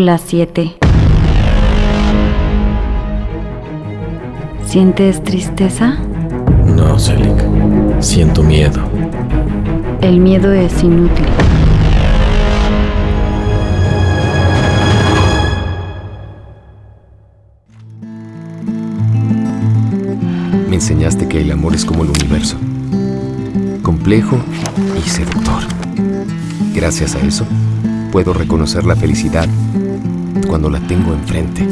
Hola 7. ¿Sientes tristeza? No, Selig. Siento miedo. El miedo es inútil. Me enseñaste que el amor es como el universo. Complejo y seductor. Gracias a eso, puedo reconocer la felicidad cuando la tengo enfrente.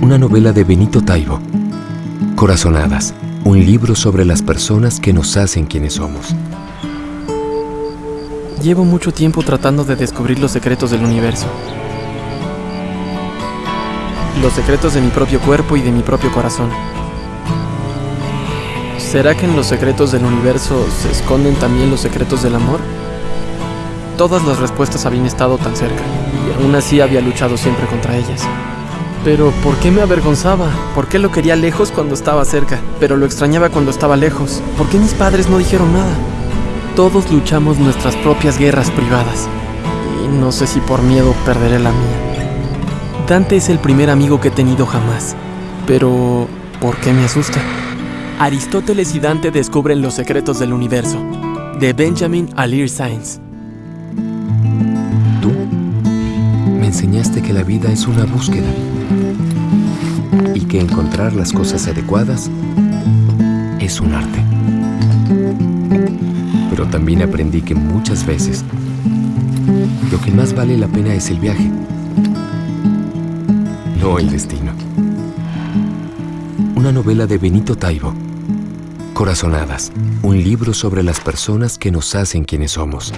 Una novela de Benito Taibo. Corazonadas, un libro sobre las personas que nos hacen quienes somos. Llevo mucho tiempo tratando de descubrir los secretos del universo. Los secretos de mi propio cuerpo y de mi propio corazón. ¿Será que en los secretos del universo se esconden también los secretos del amor? Todas las respuestas habían estado tan cerca, y aún así había luchado siempre contra ellas. Pero, ¿por qué me avergonzaba? ¿Por qué lo quería lejos cuando estaba cerca? Pero lo extrañaba cuando estaba lejos. ¿Por qué mis padres no dijeron nada? Todos luchamos nuestras propias guerras privadas. Y no sé si por miedo perderé la mía. Dante es el primer amigo que he tenido jamás. Pero, ¿por qué me asusta? Aristóteles y Dante descubren los secretos del universo. De Benjamin Alir Sainz. Enseñaste que la vida es una búsqueda y que encontrar las cosas adecuadas es un arte. Pero también aprendí que muchas veces lo que más vale la pena es el viaje, no el destino. Una novela de Benito Taibo. Corazonadas, un libro sobre las personas que nos hacen quienes somos.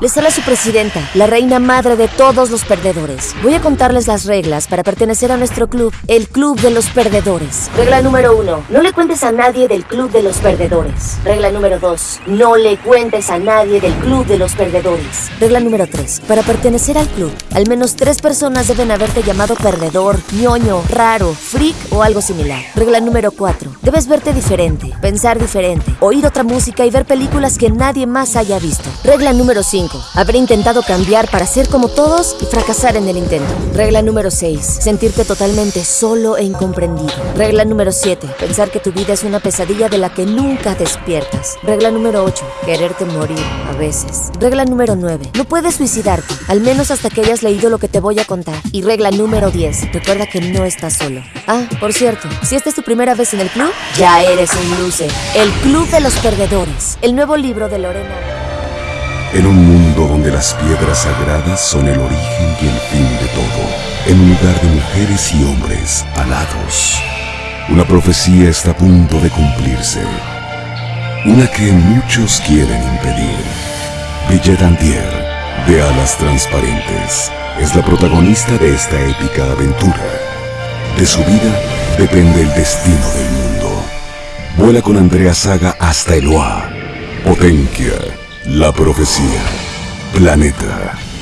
Les habla su presidenta, la reina madre de todos los perdedores. Voy a contarles las reglas para pertenecer a nuestro club, el Club de los Perdedores. Regla número uno, no le cuentes a nadie del Club de los Perdedores. Regla número dos, no le cuentes a nadie del Club de los Perdedores. Regla número tres, para pertenecer al club, al menos tres personas deben haberte llamado perdedor, ñoño, raro, freak o algo similar. Regla número cuatro, debes verte diferente, pensar diferente, oír otra música y ver películas que nadie más haya visto. Regla número 5. Haber intentado cambiar para ser como todos y fracasar en el intento. Regla número 6. Sentirte totalmente solo e incomprendido. Regla número 7. Pensar que tu vida es una pesadilla de la que nunca despiertas. Regla número 8. Quererte morir a veces. Regla número 9. No puedes suicidarte, al menos hasta que hayas leído lo que te voy a contar. Y regla número 10. Recuerda que no estás solo. Ah, por cierto, si esta es tu primera vez en el club, ya eres un loser. El Club de los Perdedores. El nuevo libro de Lorena. En un mundo donde las piedras sagradas son el origen y el fin de todo, en un lugar de mujeres y hombres alados, una profecía está a punto de cumplirse, una que muchos quieren impedir. Billet Antier, de alas transparentes, es la protagonista de esta épica aventura. De su vida depende el destino del mundo. Vuela con Andrea Saga hasta Eloa. Potencia. La profecía. Planeta.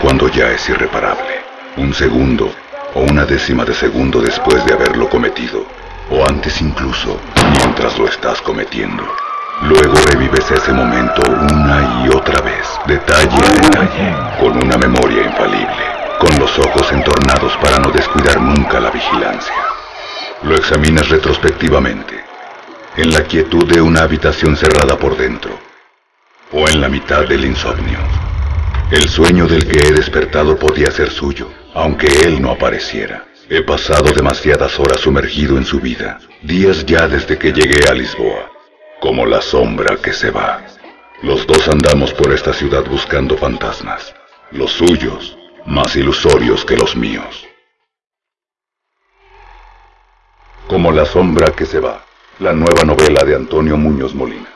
Cuando ya es irreparable. Un segundo o una décima de segundo después de haberlo cometido. O antes incluso, mientras lo estás cometiendo. Luego revives ese momento una y otra vez, detalle a detalle, con una memoria infalible, con los ojos entornados para no descuidar nunca la vigilancia. Lo examinas retrospectivamente, en la quietud de una habitación cerrada por dentro, o en la mitad del insomnio, El sueño del que he despertado podía ser suyo, aunque él no apareciera. He pasado demasiadas horas sumergido en su vida, días ya desde que llegué a Lisboa, como la sombra que se va. Los dos andamos por esta ciudad buscando fantasmas, los suyos más ilusorios que los míos. Como la sombra que se va, la nueva novela de Antonio Muñoz Molina.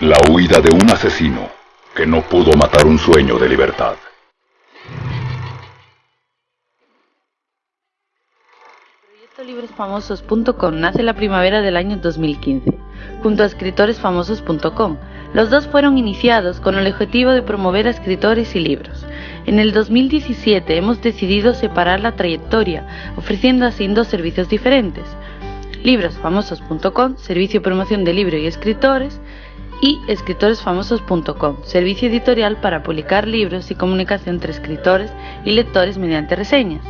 La huida de un asesino que no pudo matar un sueño de libertad. librosfamosos.com nace la primavera del año 2015, junto a escritoresfamosos.com. Los dos fueron iniciados con el objetivo de promover a escritores y libros. En el 2017 hemos decidido separar la trayectoria, ofreciendo así dos servicios diferentes. Librosfamosos.com, servicio de promoción de libros y escritores, y escritoresfamosos.com, servicio editorial para publicar libros y comunicación entre escritores y lectores mediante reseñas.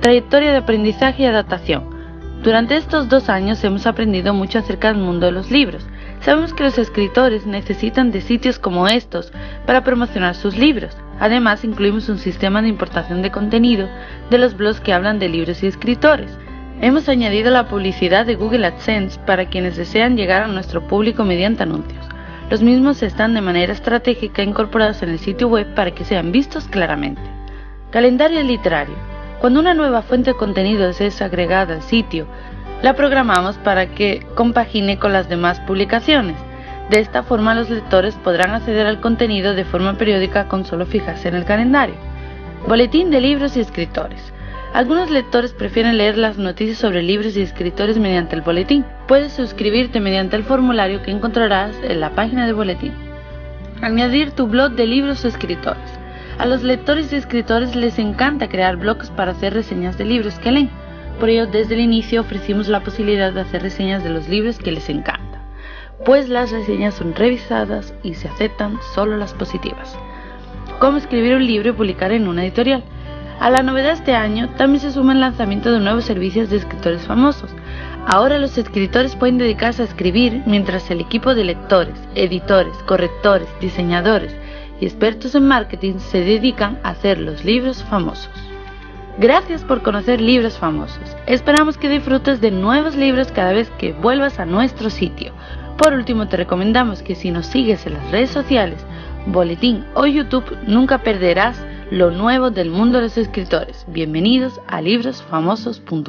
Trayectoria de aprendizaje y adaptación. Durante estos dos años hemos aprendido mucho acerca del mundo de los libros. Sabemos que los escritores necesitan de sitios como estos para promocionar sus libros. Además, incluimos un sistema de importación de contenido de los blogs que hablan de libros y escritores. Hemos añadido la publicidad de Google AdSense para quienes desean llegar a nuestro público mediante anuncios. Los mismos están de manera estratégica incorporados en el sitio web para que sean vistos claramente. Calendario literario. Cuando una nueva fuente de contenidos es agregada al sitio, la programamos para que compagine con las demás publicaciones. De esta forma los lectores podrán acceder al contenido de forma periódica con solo fijarse en el calendario. Boletín de libros y escritores. Algunos lectores prefieren leer las noticias sobre libros y escritores mediante el boletín. Puedes suscribirte mediante el formulario que encontrarás en la página de boletín. Añadir tu blog de libros o escritores. A los lectores y escritores les encanta crear blogs para hacer reseñas de libros que leen. Por ello, desde el inicio ofrecimos la posibilidad de hacer reseñas de los libros que les encanta, pues las reseñas son revisadas y se aceptan solo las positivas. Cómo escribir un libro y publicar en una editorial. A la novedad este año también se suma el lanzamiento de nuevos servicios de escritores famosos. Ahora los escritores pueden dedicarse a escribir mientras el equipo de lectores, editores, correctores, diseñadores, y expertos en marketing se dedican a hacer los libros famosos. Gracias por conocer libros famosos. Esperamos que disfrutes de nuevos libros cada vez que vuelvas a nuestro sitio. Por último, te recomendamos que si nos sigues en las redes sociales, Boletín o YouTube, nunca perderás lo nuevo del mundo de los escritores. Bienvenidos a librosfamosos.com.